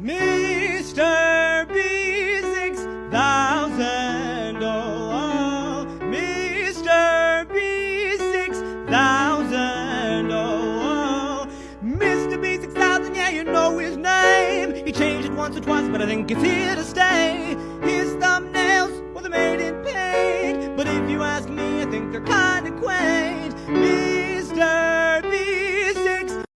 Mr. B6000, oh, oh. Mr. B6000, oh, oh. Mr. B6000, yeah, you know his name. He changed it once or twice, but I think it's here to stay. His thumbnails, well, they're made in paint. But if you ask me, I think they're kinda quaint.